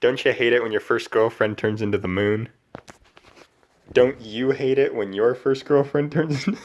Don't you hate it when your first girlfriend turns into the moon? Don't you hate it when your first girlfriend turns into...